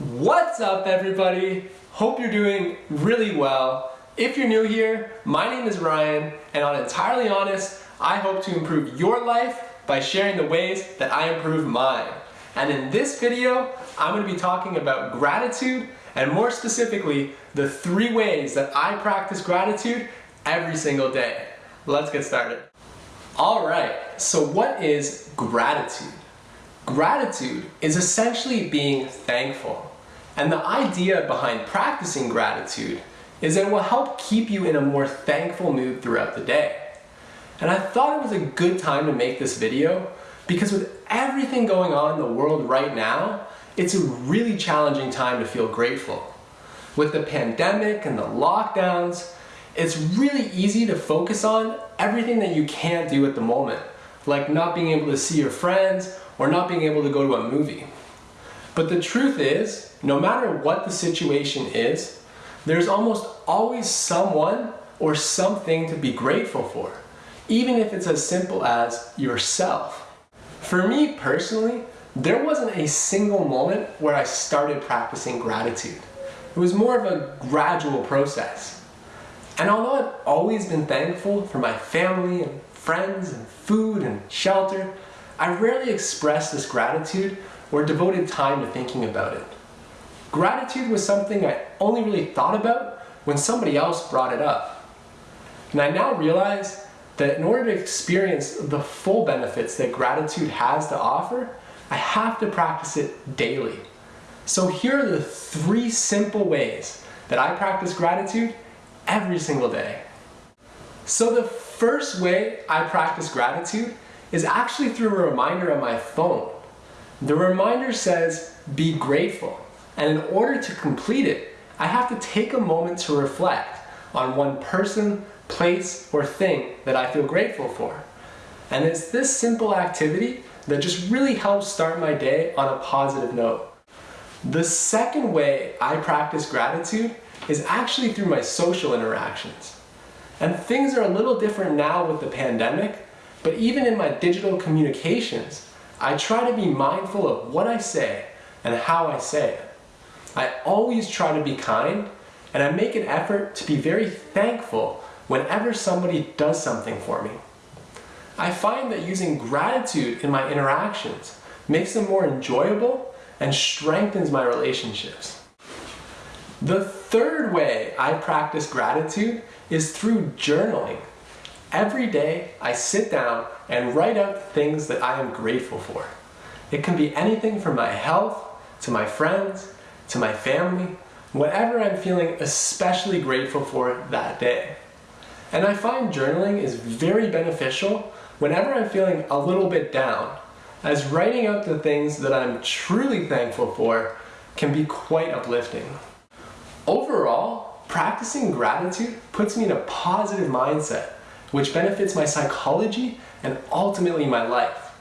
What's up everybody? Hope you're doing really well. If you're new here, my name is Ryan and on Entirely Honest, I hope to improve your life by sharing the ways that I improve mine. And in this video, I'm going to be talking about gratitude and more specifically, the three ways that I practice gratitude every single day. Let's get started. Alright, so what is gratitude? Gratitude is essentially being thankful. And the idea behind practicing gratitude is that it will help keep you in a more thankful mood throughout the day. And I thought it was a good time to make this video because with everything going on in the world right now, it's a really challenging time to feel grateful. With the pandemic and the lockdowns, it's really easy to focus on everything that you can't do at the moment, like not being able to see your friends or not being able to go to a movie. But the truth is, no matter what the situation is, there's almost always someone or something to be grateful for, even if it's as simple as yourself. For me personally, there wasn't a single moment where I started practicing gratitude. It was more of a gradual process. And although I've always been thankful for my family and friends and food and shelter, I rarely expressed this gratitude or devoted time to thinking about it. Gratitude was something I only really thought about when somebody else brought it up. And I now realize that in order to experience the full benefits that gratitude has to offer, I have to practice it daily. So here are the three simple ways that I practice gratitude every single day. So the first way I practice gratitude is actually through a reminder on my phone. The reminder says, be grateful. And in order to complete it, I have to take a moment to reflect on one person, place, or thing that I feel grateful for. And it's this simple activity that just really helps start my day on a positive note. The second way I practice gratitude is actually through my social interactions. And things are a little different now with the pandemic, but even in my digital communications, I try to be mindful of what I say and how I say it. I always try to be kind, and I make an effort to be very thankful whenever somebody does something for me. I find that using gratitude in my interactions makes them more enjoyable and strengthens my relationships. The third way I practice gratitude is through journaling. Every day I sit down and write out things that I am grateful for. It can be anything from my health, to my friends, to my family, whatever I'm feeling especially grateful for that day. And I find journaling is very beneficial whenever I'm feeling a little bit down, as writing out the things that I'm truly thankful for can be quite uplifting. Overall, practicing gratitude puts me in a positive mindset, which benefits my psychology and ultimately my life.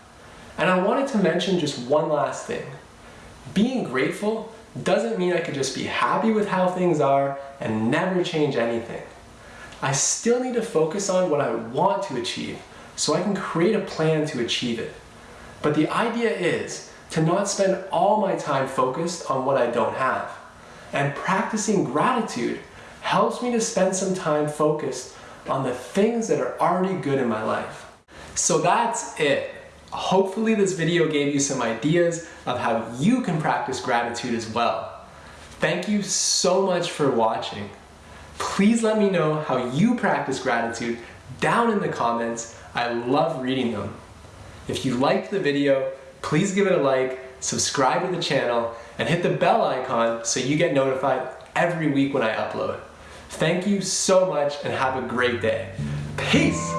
And I wanted to mention just one last thing. Being grateful doesn't mean I could just be happy with how things are and never change anything. I still need to focus on what I want to achieve so I can create a plan to achieve it. But the idea is to not spend all my time focused on what I don't have. And practicing gratitude helps me to spend some time focused on the things that are already good in my life. So that's it. Hopefully this video gave you some ideas of how you can practice gratitude as well. Thank you so much for watching. Please let me know how you practice gratitude down in the comments I love reading them. If you liked the video, please give it a like, subscribe to the channel, and hit the bell icon so you get notified every week when I upload. Thank you so much and have a great day. Peace!